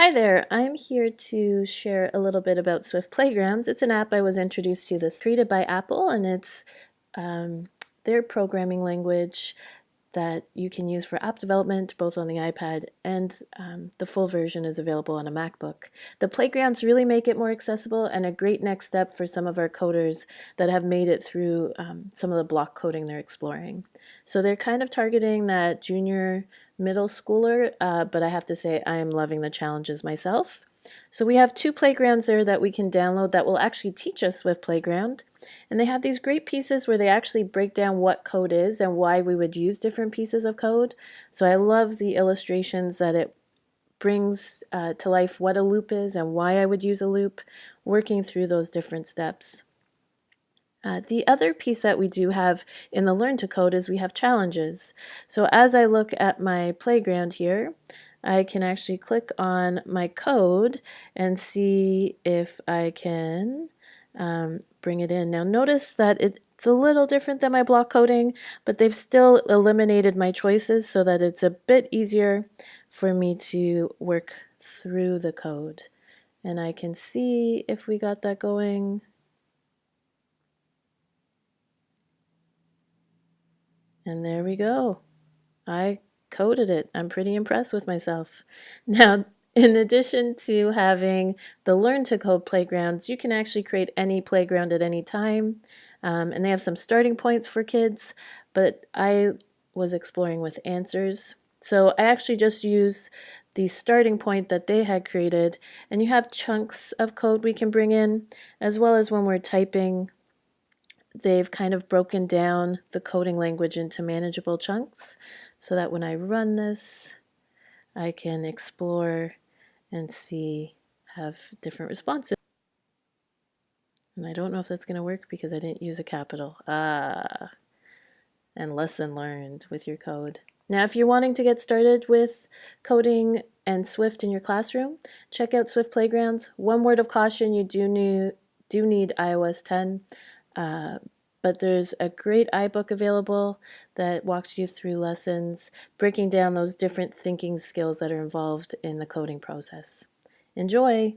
Hi there, I'm here to share a little bit about Swift Playgrounds. It's an app I was introduced to this created by Apple and it's um, their programming language that you can use for app development both on the iPad and um, the full version is available on a MacBook. The playgrounds really make it more accessible and a great next step for some of our coders that have made it through um, some of the block coding they're exploring. So they're kind of targeting that junior middle schooler, uh, but I have to say I am loving the challenges myself. So we have two playgrounds there that we can download that will actually teach us Swift Playground. And they have these great pieces where they actually break down what code is and why we would use different pieces of code. So I love the illustrations that it brings uh, to life what a loop is and why I would use a loop, working through those different steps. Uh, the other piece that we do have in the Learn to Code is we have challenges. So as I look at my playground here, I can actually click on my code and see if I can um, bring it in. Now notice that it's a little different than my block coding, but they've still eliminated my choices so that it's a bit easier for me to work through the code. And I can see if we got that going. And there we go. I coded it. I'm pretty impressed with myself. Now, in addition to having the Learn to Code playgrounds, you can actually create any playground at any time. Um, and they have some starting points for kids, but I was exploring with answers. So I actually just used the starting point that they had created, and you have chunks of code we can bring in, as well as when we're typing they've kind of broken down the coding language into manageable chunks so that when I run this, I can explore and see, have different responses. And I don't know if that's going to work because I didn't use a capital. Ah, and lesson learned with your code. Now, if you're wanting to get started with coding and Swift in your classroom, check out Swift Playgrounds. One word of caution, you do need, do need iOS 10. Uh, but there's a great iBook available that walks you through lessons, breaking down those different thinking skills that are involved in the coding process. Enjoy!